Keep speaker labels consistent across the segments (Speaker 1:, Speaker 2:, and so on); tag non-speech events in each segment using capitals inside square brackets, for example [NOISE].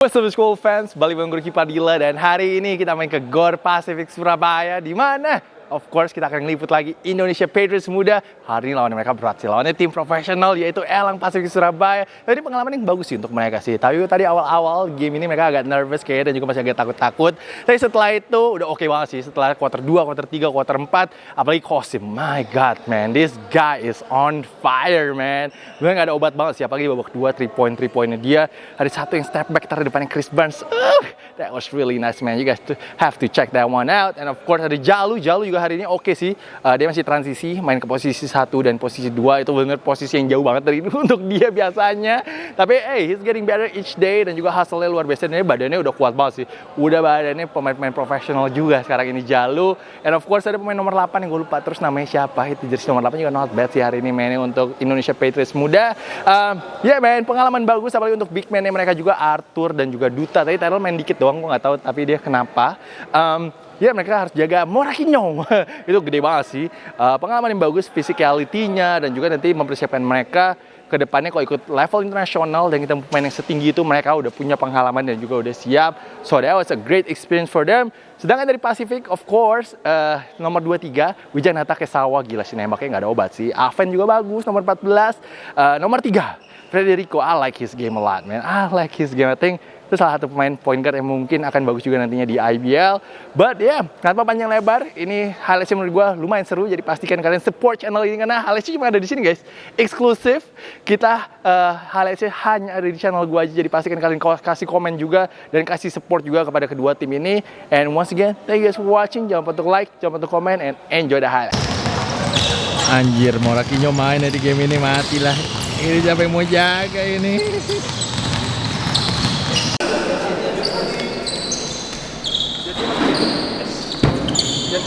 Speaker 1: What's up school fans, balik bareng Padilla dan hari ini kita main ke Gor Pacific Surabaya. Di mana of course kita akan ngeliput lagi Indonesia Patriots muda. Hari ini lawan mereka berat sih, lawannya tim profesional yaitu Elang Pacific Surabaya. Jadi pengalaman yang bagus sih untuk mereka sih. Tapi tadi awal-awal game ini mereka agak nervous kayaknya dan juga masih agak takut-takut. Tapi setelah itu udah oke okay banget sih. Setelah quarter 2, quarter 3, quarter 4, apalagi Kosim. My God man, this guy is on fire man. Gue gak ada obat banget sih, apalagi babak 2, 3 point, 3 pointnya dia. Hari satu yang step back, taruh depannya Chris Barnes. Uh, that was really nice man. You guys have to check that one out. And of course ada Jalu, Jalu juga hari ini oke okay sih. Uh, dia masih transisi, main ke posisi satu dan posisi dua itu benar posisi yang jauh banget dari [LAUGHS] untuk dia biasanya. Tapi hey, he's getting better each day dan juga hasilnya luar biasa. Dan badannya udah kuat banget sih. Udah badannya pemain-pemain profesional juga sekarang ini Jalu. And of course ada pemain nomor 8 yang gue lupa terus namanya siapa. Itu jersey nomor 8 juga not bad sih hari ini mainnya untuk Indonesia Patriots muda. Um, ya yeah, man, pengalaman bagus apalagi untuk big man mereka juga Arthur dan juga Duta. Tadi Tyrell main dikit doang, gue nggak tahu tapi dia kenapa. Um, ya mereka harus jaga Morakinyo [LAUGHS] itu gede banget sih. Uh, pengalaman yang bagus physicality-nya dan juga nanti mempersiapkan mereka ke depannya kalau ikut level internasional dan kita pemain yang setinggi itu mereka udah punya pengalaman dan juga udah siap. So that was a great experience for them. Sedangkan dari Pacific of course uh, nomor 23 Wijanata Kesawa. Gila sih nembaknya nggak ada obat sih. Aven juga bagus nomor 14 uh, nomor 3 Federico, I like his game a lot, man. I like his game. I think itu salah satu pemain point guard yang mungkin akan bagus juga nantinya di IBL. But ya, yeah, tanpa panjang lebar, ini highlightsnya menurut gue lumayan seru. Jadi pastikan kalian support channel ini karena highlightsnya cuma ada di sini guys, eksklusif. Kita uh, highlightsnya hanya ada di channel gue aja. Jadi pastikan kalian kasih komen juga dan kasih support juga kepada kedua tim ini. And once again, thank you guys for watching. Jangan lupa untuk like, jangan lupa untuk komen, and enjoy the highlight.
Speaker 2: Anjir, Morakinyo main ya di game ini matilah. Ini siapa yang mau jaga ini? Я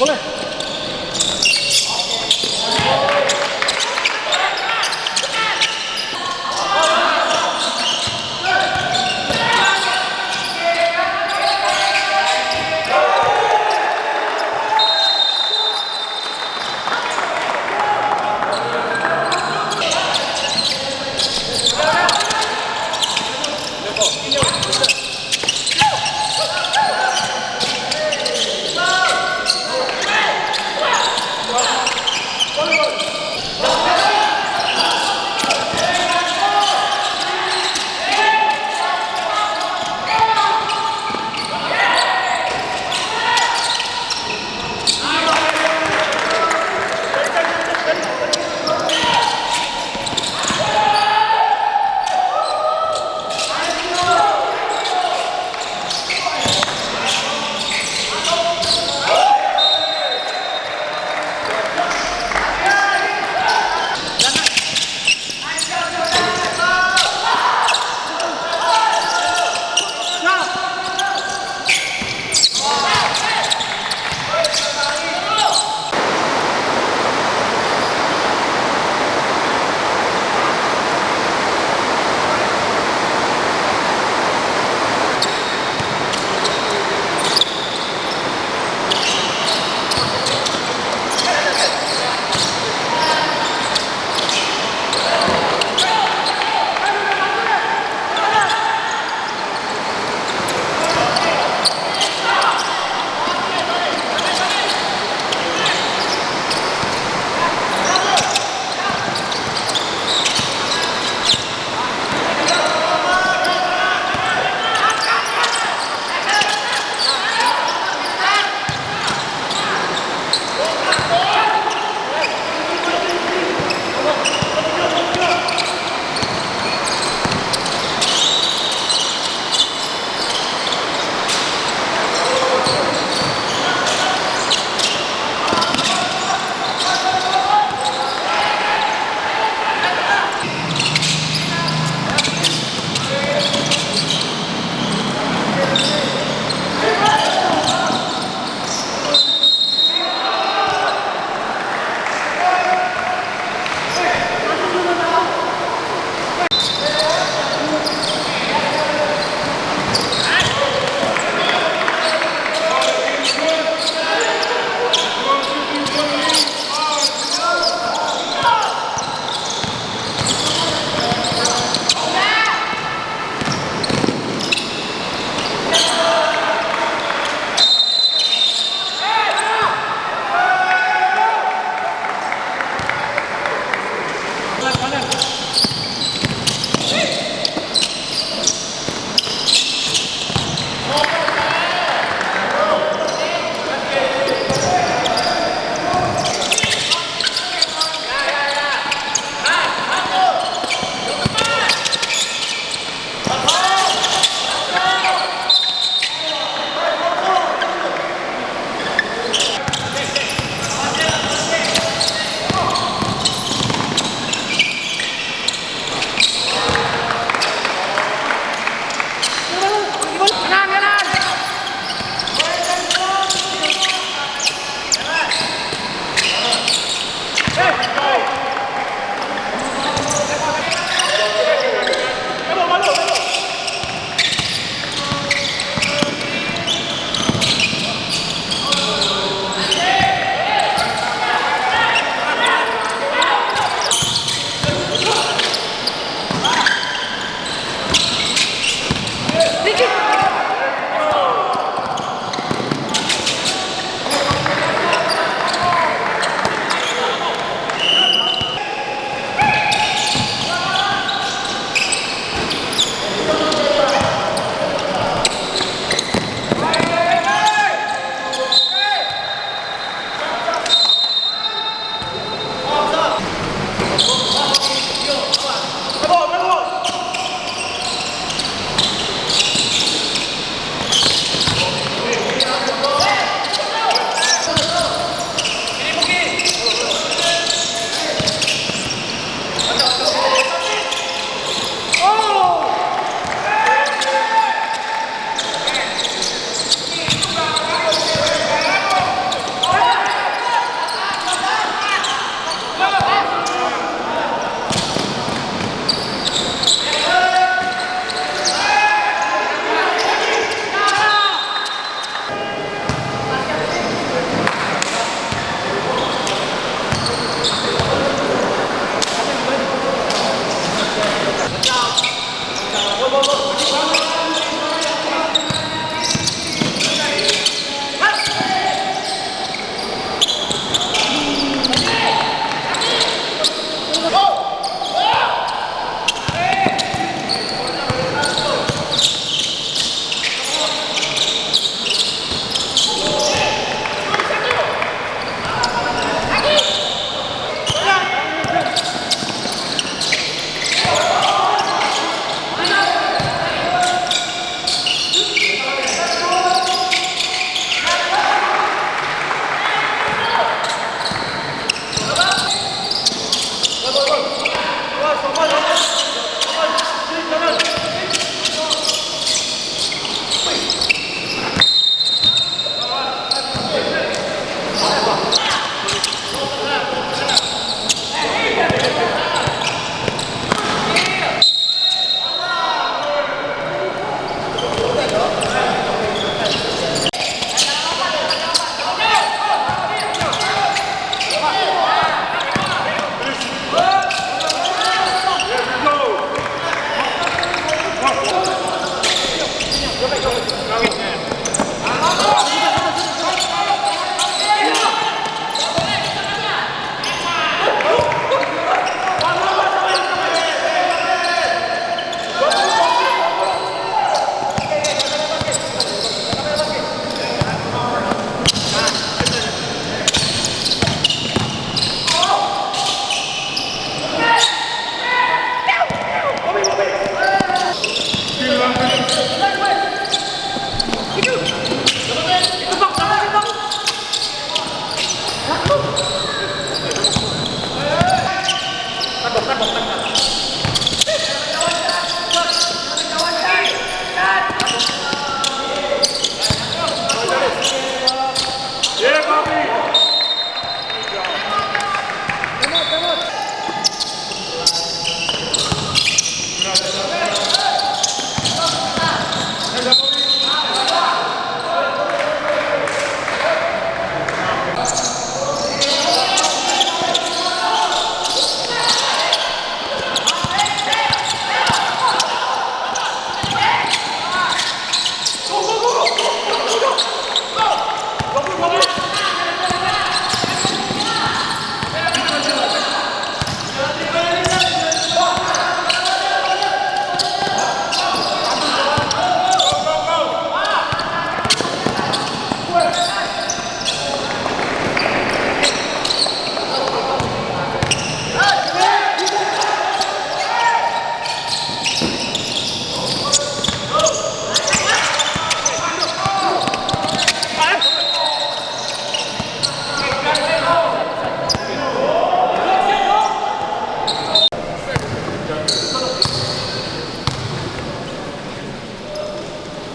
Speaker 2: Boleh.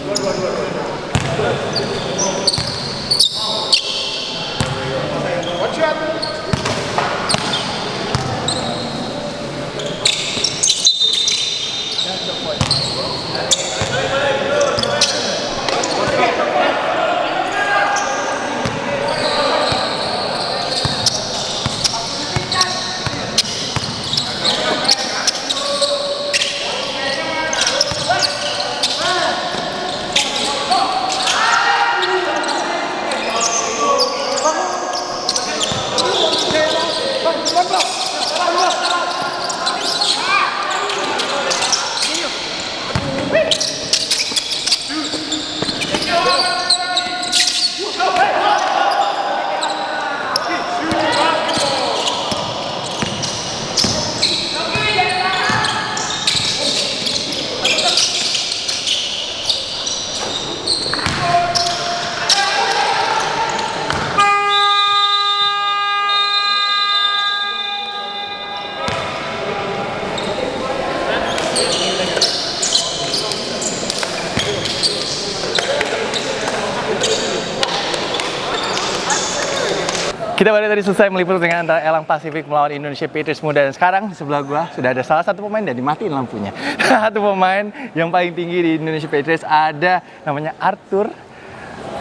Speaker 2: Давай, давай, давай.
Speaker 1: Kita baru tadi selesai meliput dengan antara Elang Pasifik melawan Indonesia Patriots Muda dan sekarang di sebelah gua sudah ada salah satu pemain dan dimatiin lampunya. [LAUGHS] satu pemain yang paling tinggi di Indonesia Patriots ada namanya Arthur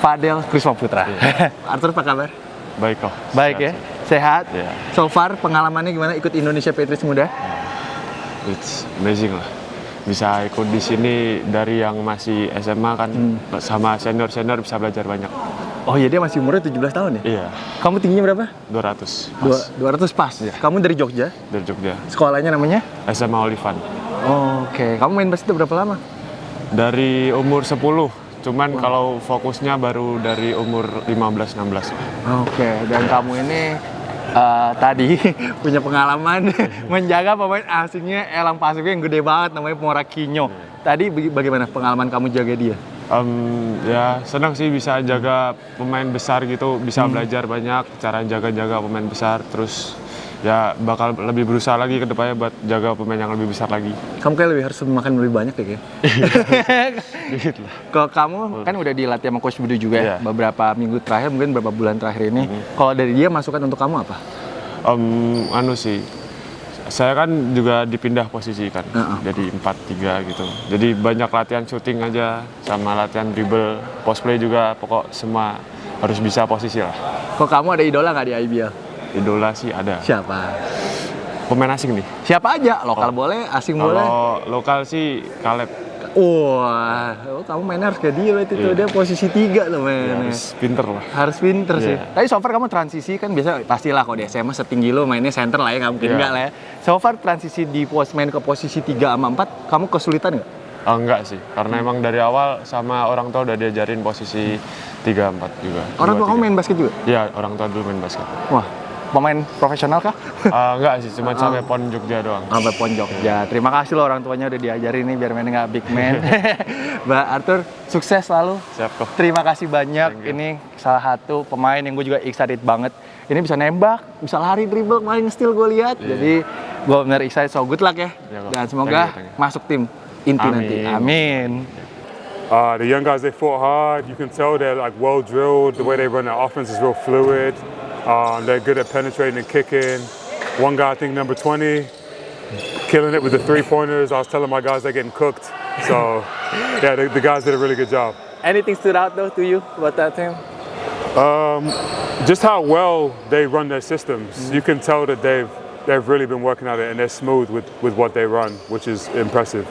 Speaker 1: Fadel Krisma Putra. [LAUGHS] Arthur apa kabar?
Speaker 3: Baik kok.
Speaker 1: Baik ya, sehat.
Speaker 3: Iya.
Speaker 1: So far pengalamannya gimana ikut Indonesia Patriots Muda?
Speaker 3: It's amazing lah. Bisa ikut di sini dari yang masih SMA kan sama senior-senior bisa belajar banyak.
Speaker 1: Oh iya dia masih umurnya 17 tahun ya?
Speaker 3: Iya,
Speaker 1: Kamu tingginya berapa?
Speaker 3: 200.
Speaker 1: Dua, 200 pas. Kamu dari Jogja.
Speaker 3: Dari Jogja.
Speaker 1: Sekolahnya namanya?
Speaker 3: SMA Olivan.
Speaker 1: Oke, kamu main basket berapa lama?
Speaker 3: Dari umur 10. Cuman kalau fokusnya baru dari umur 15-16 lah.
Speaker 1: Oke, dan kamu ini eh, tadi [LAUGHS] punya pengalaman [LAUGHS] menjaga pemain asingnya Elang Pasifik yang gede banget namanya Morakinyo. Tadi baga- bagaimana pengalaman kamu jaga dia?
Speaker 3: Em, ya senang sih bisa jaga pemain besar gitu, bisa belajar banyak cara jaga-jaga pemain besar. Terus ya bakal lebih berusaha lagi ke depannya buat jaga pemain yang lebih besar lagi.
Speaker 1: Kamu kayak lebih harus makan lebih banyak ya kayak.
Speaker 3: Dikit [LAUGHS] lah. [LAUGHS]
Speaker 1: Kalau kamu kan udah dilatih sama Coach Budi juga ya,
Speaker 3: Iya.
Speaker 1: beberapa minggu terakhir mungkin beberapa bulan terakhir ini. Kalau dari dia masukan untuk kamu apa?
Speaker 3: Om, anu sih, saya kan juga dipindah posisi kan,
Speaker 1: Heeh.
Speaker 3: jadi 4-3 gitu. Jadi banyak latihan shooting aja, sama latihan dribble, post play juga, pokok semua harus bisa posisi lah.
Speaker 1: Kok kamu ada idola nggak di IBL?
Speaker 3: Idola sih ada.
Speaker 1: Siapa?
Speaker 3: Pemain asing nih.
Speaker 1: Siapa aja? Lokal boleh, asing boleh.
Speaker 3: Kalau lokal sih Caleb,
Speaker 1: Wah, oh, kamu mainnya harus kayak dia berarti tuh.
Speaker 3: Iya.
Speaker 1: Dia posisi tiga tuh
Speaker 3: ya,
Speaker 1: mainnya.
Speaker 3: harus pinter lah.
Speaker 1: harus pinter sih.
Speaker 3: Iya.
Speaker 1: Tapi so far kamu transisi kan biasa pastilah kalau di SMA setinggi lo mainnya center lah ya, nggak mungkin
Speaker 3: Iya.
Speaker 1: enggak lah ya. So far transisi di pos main ke posisi 3 sama 4, kamu kesulitan nggak?
Speaker 3: Oh, enggak sih, karena emang dari awal sama orang tua udah diajarin posisi 3-4 juga.
Speaker 1: Orang tua kamu
Speaker 3: tiga.
Speaker 1: main basket juga?
Speaker 3: Iya, orang tua dulu main basket.
Speaker 1: Wah, pemain profesional kah?
Speaker 3: Ah, enggak sih, cuma [LAUGHS] sampai PON Jogja doang.
Speaker 1: Sampai pon Jogja. Terima kasih loh orang tuanya udah diajarin nih biar mainnya nggak big man. [LAUGHS] [LAUGHS] Mbak Arthur, sukses selalu.
Speaker 3: Siap kok.
Speaker 1: Terima kasih banyak. Ini salah satu pemain yang gue juga excited banget. Ini bisa nembak, bisa lari dribble, main steal gue lihat.
Speaker 3: Iya.
Speaker 1: Jadi gue bener excited. So good luck ya.
Speaker 3: Kok.
Speaker 1: Dan semoga
Speaker 3: Thank you, thank you.
Speaker 1: masuk tim inti
Speaker 3: Amin.
Speaker 1: nanti. Amin.
Speaker 4: Uh, the young guys, they fought hard. You can tell they're like well drilled. The way they run their offense is real fluid. Um, they're good at penetrating and kicking. One guy, I think number 20, killing it with the three pointers. I was telling my guys they're getting cooked. So, yeah, the, the guys did a really good job.
Speaker 1: Anything stood out though to you about that team?
Speaker 4: Um, just how well they run their systems. You can tell that they've they've really been working at it and they're smooth with, with what they run, which is impressive.